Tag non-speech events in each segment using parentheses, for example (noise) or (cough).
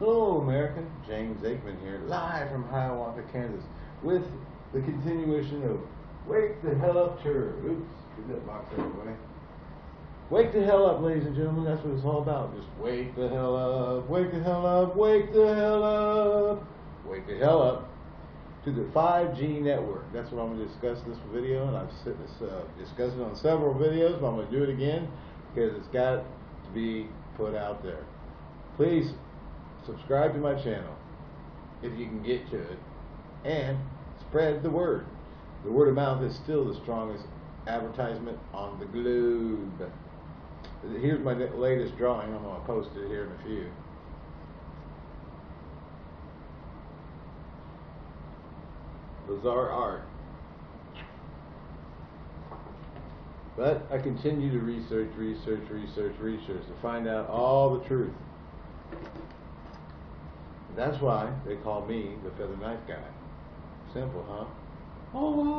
Hello, America. James Aikman here, live from Hiawatha, Kansas, with the continuation of Wake the Hell Up Tour. Oops, get that box out of the way. Wake the hell up, ladies and gentlemen. That's what it's all about. Just wake the hell up, wake the hell up, wake the hell up, wake the hell up to the 5G network. That's what I'm going to discuss in this video, and I've uh, discussed it on several videos, but I'm going to do it again because it's got to be put out there. Please subscribe to my channel if you can get to it, and spread the word. The word of mouth is still the strongest advertisement on the globe. Here's my latest drawing. I'm going to post it here in a few. Bizarre art. But I continue to research, research, research, research to find out all the truth. That's why they call me the feather knife guy. Simple, huh? Oh,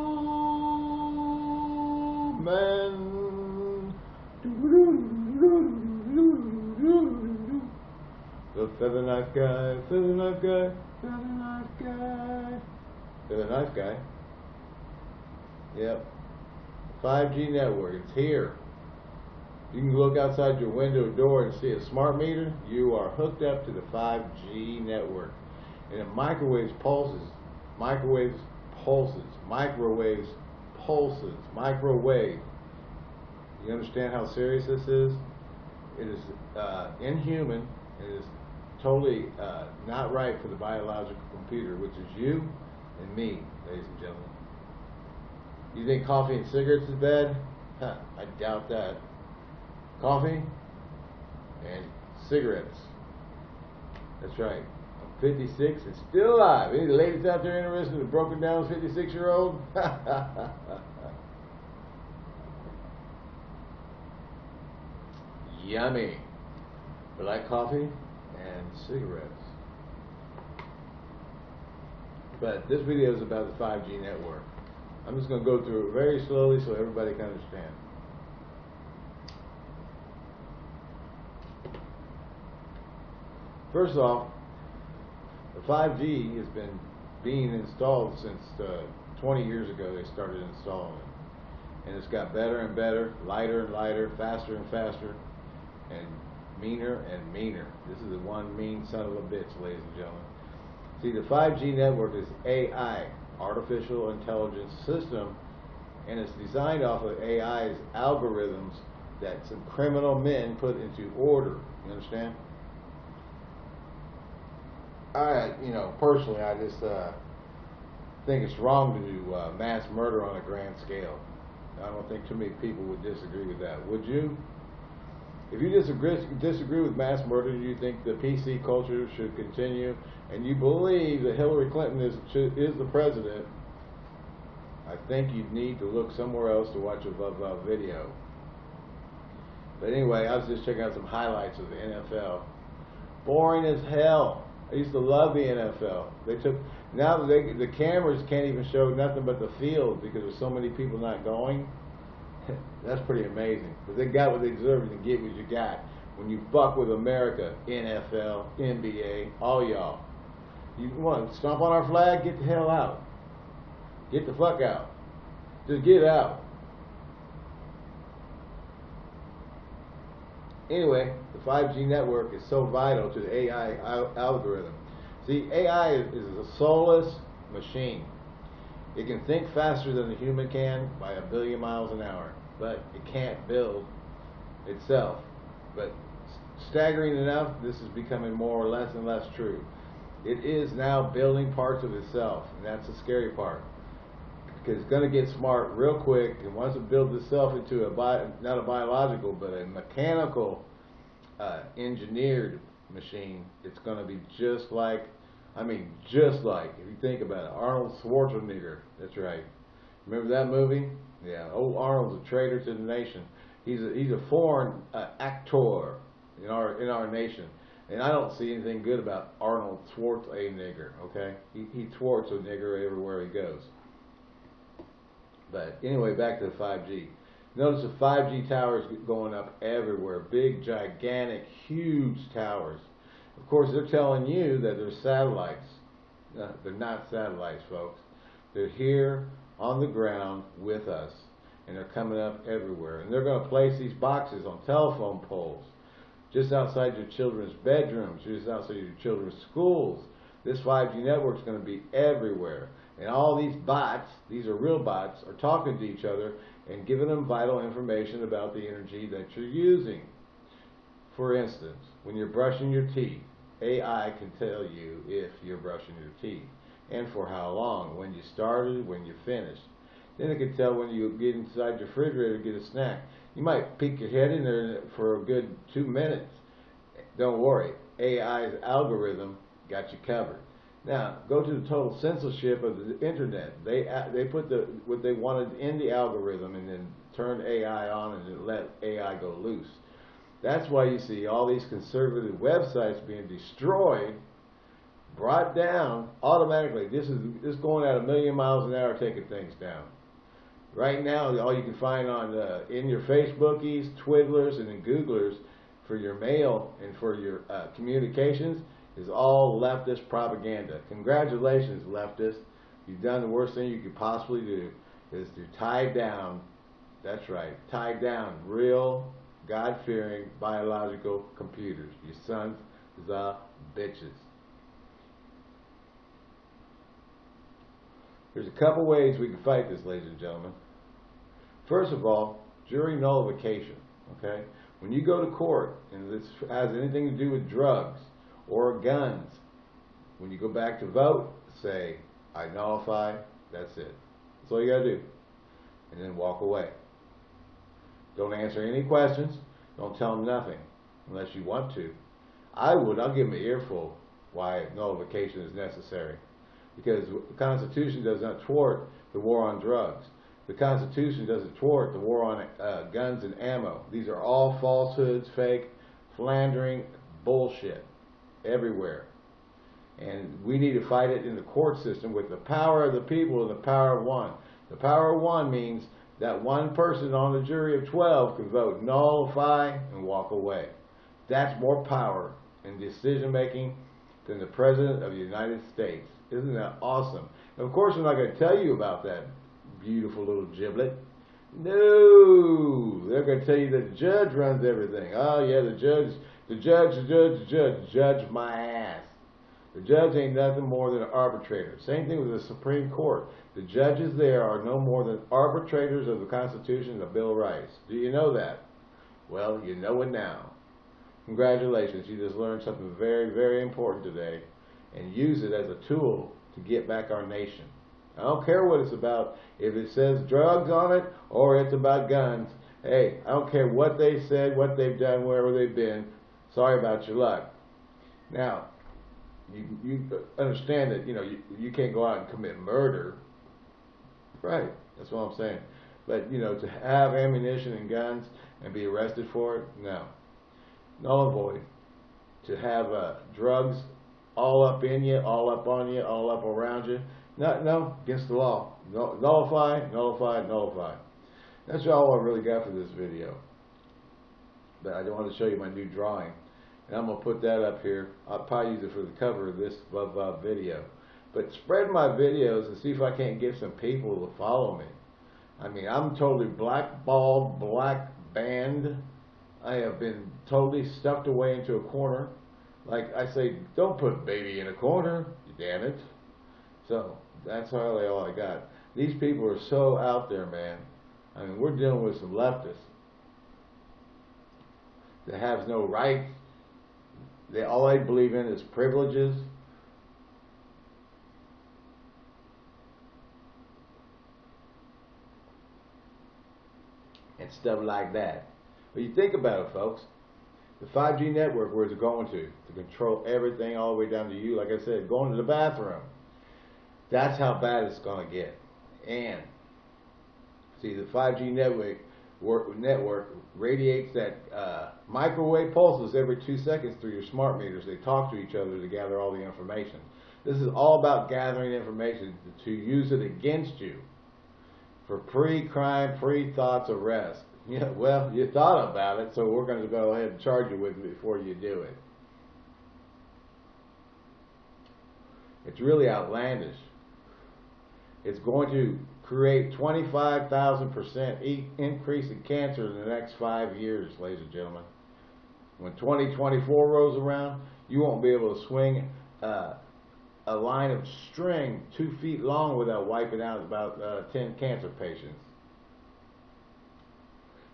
man. The feather knife guy, feather knife guy, feather knife guy. Feather knife guy. Yep. 5G network, it's here. You can look outside your window door and see a smart meter. You are hooked up to the 5G network. And it microwaves pulses, microwaves pulses, microwaves pulses, microwave. You understand how serious this is? It is uh, inhuman. It is totally uh, not right for the biological computer, which is you and me, ladies and gentlemen. You think coffee and cigarettes is bad? Huh, I doubt that. Coffee and cigarettes. That's right. I'm 56 and still alive. Any ladies out there interested in a broken down 56 year old? (laughs) Yummy. Black coffee and cigarettes. But this video is about the 5G network. I'm just going to go through it very slowly so everybody can understand. First off, the 5G has been being installed since uh, 20 years ago they started installing it. And it's got better and better, lighter and lighter, faster and faster, and meaner and meaner. This is the one mean son of a bitch, ladies and gentlemen. See, the 5G network is AI, artificial intelligence system, and it's designed off of AI's algorithms that some criminal men put into order. You understand? I, you know, personally, I just uh, think it's wrong to do uh, mass murder on a grand scale. I don't think too many people would disagree with that. Would you? If you disagree, disagree with mass murder, you think the PC culture should continue, and you believe that Hillary Clinton is is the president, I think you'd need to look somewhere else to watch a Vav video. But anyway, I was just checking out some highlights of the NFL. Boring as hell. I used to love the NFL. They took now they, the cameras can't even show nothing but the field because there's so many people not going. (laughs) That's pretty amazing. But they got what they deserve and get what you got. When you fuck with America, NFL, NBA, all y'all. You want to stomp on our flag? Get the hell out. Get the fuck out. Just get out. Anyway, the 5G network is so vital to the AI al algorithm. See, AI is, a soulless machine. It can think faster than the human can by a billion miles an hour, but it can't build itself. But staggering enough, this is becoming more or less and less true. It is now building parts of itself, and that's the scary part. Because it's going to get smart real quick, and once it builds itself into a bi not a biological, but a mechanical uh, engineered machine, it's going to be just like I mean, just like, if you think about it, Arnold Schwarzenegger, that's right. Remember that movie? Yeah, old Arnold's a traitor to the nation. He's a, he's a foreign uh, actor in our in our nation. And I don't see anything good about Arnold Schwarzenegger, okay? He, he thwarts a nigger everywhere he goes. But anyway, back to the 5G. Notice the 5G towers going up everywhere. Big, gigantic, huge towers Of course, they're telling you that they're satellites. No, they're not satellites, folks. They're here on the ground with us, and they're coming up everywhere. And they're going to place these boxes on telephone poles, just outside your children's bedrooms, just outside your children's schools. This 5G network is going to be everywhere. And all these bots, these are real bots, are talking to each other and giving them vital information about the energy that you're using. For instance, when you're brushing your teeth, AI can tell you if you're brushing your teeth and for how long, when you started, when you finished. Then it can tell when you get inside your refrigerator to get a snack. You might peek your head in there for a good two minutes. Don't worry, AI's algorithm got you covered. Now, go to the total censorship of the internet. They they put the what they wanted in the algorithm and then turned AI on and let AI go loose. That's why you see all these conservative websites being destroyed, brought down automatically. This is this going at a million miles an hour taking things down. Right now, all you can find on uh, in your Facebookies, Twiddlers, and Googlers for your mail and for your uh, communications is all leftist propaganda. Congratulations, leftists. You've done the worst thing you could possibly do is to tie down, that's right, tie down real, God-fearing biological computers. Your sons the bitches. There's a couple ways we can fight this, ladies and gentlemen. First of all, jury nullification, okay? When you go to court and this has anything to do with drugs, or guns. When you go back to vote, say, I nullify, that's it. That's all you gotta do. And then walk away. Don't answer any questions. Don't tell them nothing unless you want to. I would, I'll give them an earful why nullification is necessary. Because the Constitution does not thwart the war on drugs. The Constitution doesn't thwart the war on uh, guns and ammo. These are all falsehoods, fake, philandering, bullshit everywhere. And we need to fight it in the court system with the power of the people and the power of one. The power of one means that one person on the jury of 12 can vote nullify and walk away. That's more power in decision making than the President of the United States. Isn't that awesome? And of course, I'm not going to tell you about that beautiful little giblet. No, they're going to tell you the judge runs everything. Oh yeah, the judge the judge, the judge, the judge, judge my ass. The judge ain't nothing more than an arbitrator. Same thing with the Supreme Court. The judges there are no more than arbitrators of the Constitution and the Bill of Rights. Do you know that? Well, you know it now. Congratulations, you just learned something very, very important today and use it as a tool to get back our nation. I don't care what it's about. If it says drugs on it or it's about guns, hey, I don't care what they said, what they've done, wherever they've been. Sorry about your luck. Now, you, you understand that, you know, you, you can't go out and commit murder. Right. That's what I'm saying. But, you know, to have ammunition and guns and be arrested for it, no. Null and void. To have uh, drugs all up in you, all up on you, all up around you, no, no, against the law. No, nullify, nullify, nullify. That's all I really got for this video. But I don't want to show you my new drawing. And I'm going to put that up here. I'll probably use it for the cover of this uh, video. But spread my videos and see if I can't get some people to follow me. I mean, I'm totally blackballed, black banned. I have been totally stuffed away into a corner. Like I say, don't put baby in a corner, you damn it. So that's really all I got. These people are so out there, man. I mean, we're dealing with some leftists that has no rights. They all they believe in is privileges. And stuff like that. But you think about it, folks. The 5G network, where's it going to? To control everything all the way down to you. Like I said, going to the bathroom. That's how bad it's going to get. And, see, the 5G network network radiates that uh, microwave pulses every two seconds through your smart meters. They talk to each other to gather all the information. This is all about gathering information to use it against you for pre-crime, pre-thoughts arrest. (laughs) Yeah, well, you thought about it, so we're going to go ahead and charge you with it before you do it. It's really outlandish. It's going to create 25,000% e increase in cancer in the next five years, ladies and gentlemen. When 2024 rolls around, you won't be able to swing uh, a line of string two feet long without wiping out about uh, 10 cancer patients.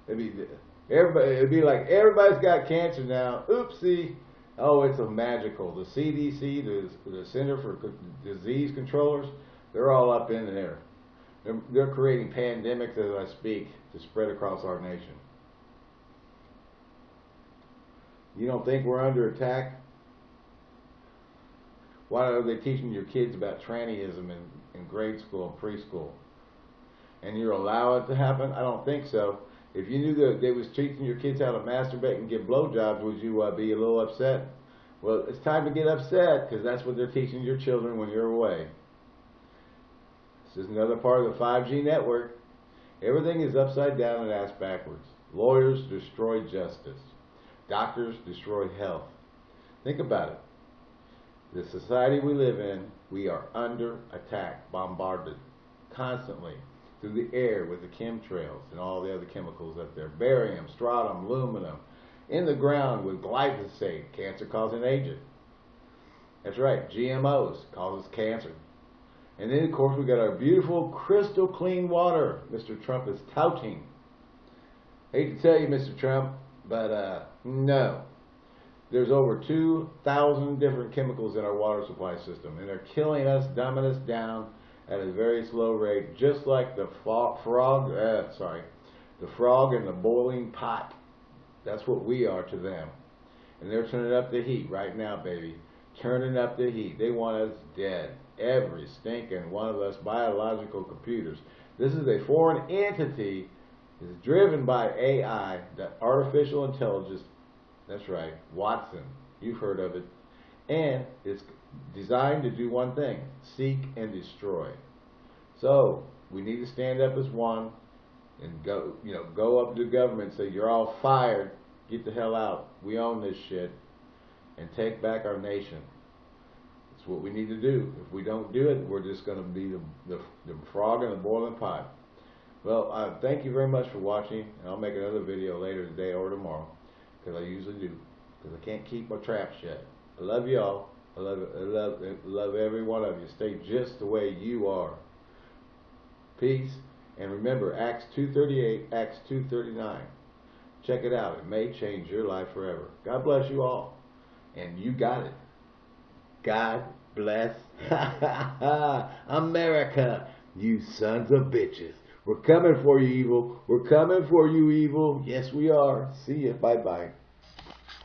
It'd be, everybody, it'd be like everybody's got cancer now. Oopsie. Oh, it's a magical. The CDC, the, the Center for Disease Controllers, they're all up in there. They're, they're creating pandemics as I speak to spread across our nation. You don't think we're under attack? Why are they teaching your kids about trannyism in, in grade school and preschool? And you're allowing it to happen? I don't think so. If you knew that they was teaching your kids how to masturbate and give blowjobs, would you uh, be a little upset? Well, it's time to get upset because that's what they're teaching your children when you're away. This is another part of the 5G network. Everything is upside down and ass backwards. Lawyers destroy justice. Doctors destroy health. Think about it. The society we live in, we are under attack, bombarded constantly through the air with the chemtrails and all the other chemicals up there. Barium, strontium, aluminum. In the ground with glyphosate, cancer-causing agent. That's right, GMOs causes cancer. And then, of course, we got our beautiful crystal clean water Mr. Trump is touting. Hate to tell you, Mr. Trump, but uh, no. There's over 2,000 different chemicals in our water supply system, and they're killing us, dumbing us down at a very slow rate, just like the frog, uh, sorry, the frog in the boiling pot. That's what we are to them. And they're turning up the heat right now, baby. Turning up the heat. They want us dead. Every stinking one of us biological computers. This is a foreign entity is driven by AI, the artificial intelligence. That's right, Watson. You've heard of it. And it's designed to do one thing, seek and destroy. So, we need to stand up as one and go, you know, go up to the government and say, you're all fired, get the hell out, we own this shit, and take back our nation. It's what we need to do. If we don't do it, we're just going to be the, the, the frog in the boiling pot. Well, thank you very much for watching, and I'll make another video later today or tomorrow, because I usually do, because I can't keep my trap shut. I love y'all. I love, I love, I love every one of you. Stay just the way you are. Peace. And remember, Acts 2.38, Acts 2.39. Check it out. It may change your life forever. God bless you all. And you got it. God bless (laughs) America, you sons of bitches. We're coming for you, evil. We're coming for you, evil. Yes, we are. See ya. Bye-bye.